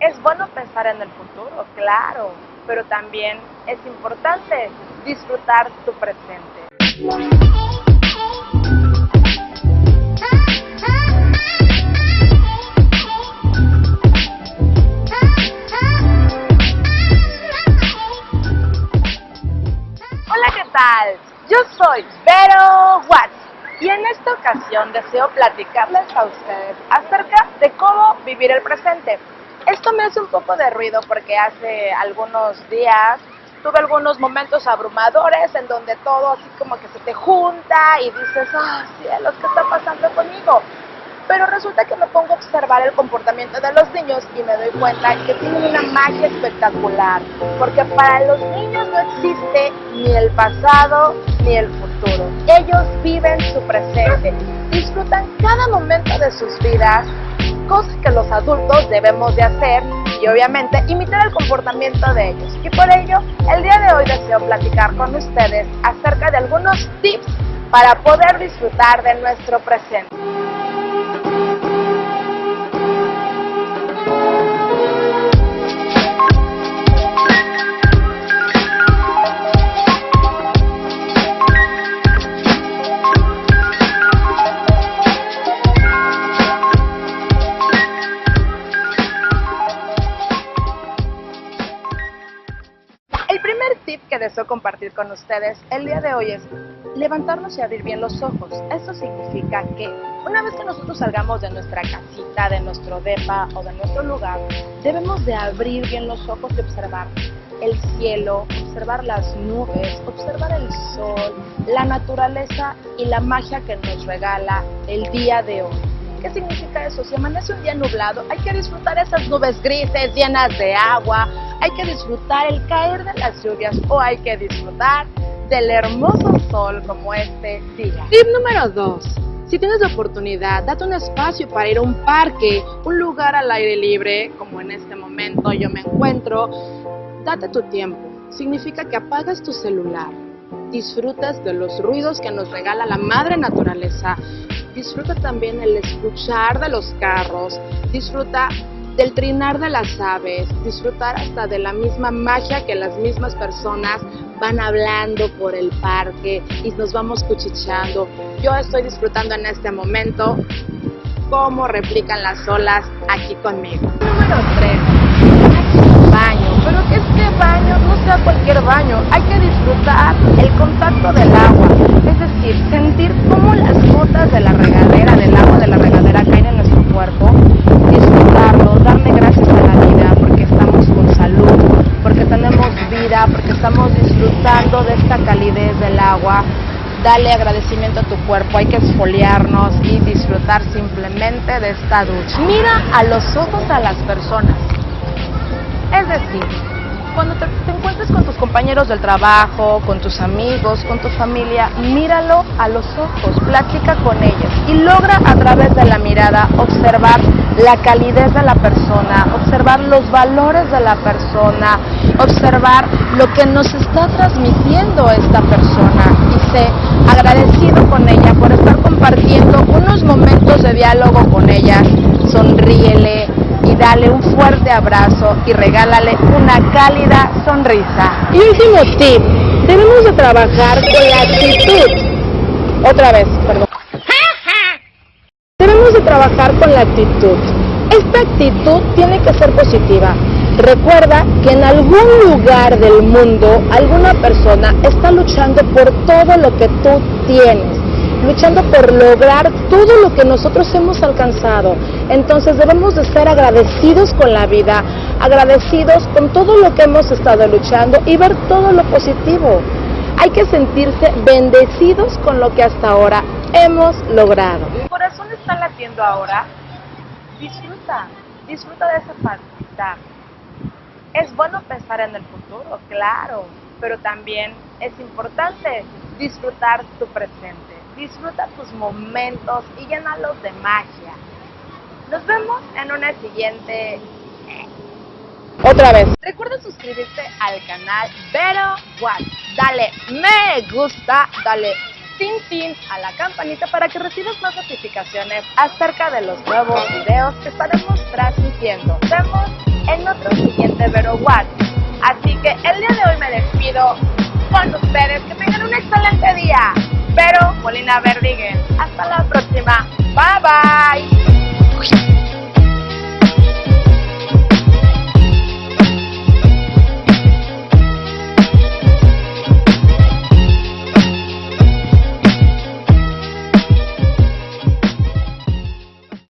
Es bueno pensar en el futuro, claro, pero también es importante disfrutar tu presente. Hola, ¿qué tal? Yo soy Vero Watts y en esta ocasión deseo platicarles a ustedes acerca de cómo vivir el presente. Esto me hace un poco de ruido porque hace algunos días tuve algunos momentos abrumadores en donde todo así como que se te junta y dices, ah, cielos, ¿qué está pasando conmigo? Pero resulta que me pongo a observar el comportamiento de los niños y me doy cuenta que tienen una magia espectacular, porque para los niños no existe ni el pasado ni el futuro. Ellos viven su presente, disfrutan cada momento de sus vidas, cosa que los adultos debemos de hacer y obviamente imitar el comportamiento de ellos. Y por ello, el día de hoy deseo platicar con ustedes acerca de algunos tips para poder disfrutar de nuestro presente. Tip que deseo compartir con ustedes el día de hoy es levantarnos y abrir bien los ojos. Esto significa que una vez que nosotros salgamos de nuestra casita, de nuestro depa o de nuestro lugar, debemos de abrir bien los ojos y observar el cielo, observar las nubes, observar el sol, la naturaleza y la magia que nos regala el día de hoy. ¿Qué significa eso? Si amanece un día nublado, hay que disfrutar esas nubes grises llenas de agua, hay que disfrutar el caer de las lluvias o hay que disfrutar del hermoso sol como este día. Tip número 2. Si tienes la oportunidad, date un espacio para ir a un parque, un lugar al aire libre, como en este momento yo me encuentro. Date tu tiempo. Significa que apagas tu celular, disfrutas de los ruidos que nos regala la madre naturaleza, disfruta también el escuchar de los carros, disfruta del trinar de las aves, disfrutar hasta de la misma magia que las mismas personas van hablando por el parque y nos vamos cuchicheando. Yo estoy disfrutando en este momento cómo replican las olas aquí conmigo. Número 3. Baño. Pero que este no sea cualquier baño. Hay que disfrutar el contacto del agua. Es decir, sentir cómo las gotas de la regadera, del agua de la regadera caen en nuestro cuerpo. Disfrutarlo, darle gracias a la vida porque estamos con salud, porque tenemos vida, porque estamos disfrutando de esta calidez del agua. Dale agradecimiento a tu cuerpo, hay que esfoliarnos y disfrutar simplemente de esta ducha. Mira a los ojos a las personas. Es decir, cuando te, encuentres con tus compañeros del trabajo, con tus amigos, con tu familia, míralo a los ojos, platica con ellos y logra a través de la mirada observar la calidez de la persona, observar los valores de la persona, observar lo que nos está transmitiendo esta persona agradecido con ella por estar compartiendo unos momentos de diálogo con ella, sonríele, y dale un fuerte abrazo y regálale una cálida sonrisa. Y último tip, debemos de trabajar con la actitud. Otra vez, perdón. Debemos de trabajar con la actitud. Esta actitud tiene que ser positiva. Recuerda que en algún lugar del mundo alguna persona está luchando por todo lo que tú tienes luchando por lograr todo lo que nosotros hemos alcanzado. Entonces debemos de estar agradecidos con la vida, agradecidos con todo lo que hemos estado luchando y ver todo lo positivo. Hay que sentirse bendecidos con lo que hasta ahora hemos logrado. ¿Tu corazón está latiendo ahora? Disfruta, disfruta de esa palpita. Es bueno pensar en el futuro, claro, pero también es importante disfrutar tu presente disfruta tus momentos y llénalos de magia. Nos vemos en una siguiente... Otra vez. Recuerda suscribirte al canal Vero. Dale me gusta, dale tin a la campanita para que recibas más notificaciones acerca de los nuevos videos que estaremos transmitiendo. Nos vemos en watts. Así que el día de hoy me despido con ustedes. Que tengan un excelente día. Pero, Molina Verdiguen, hasta la próxima. Bye bye.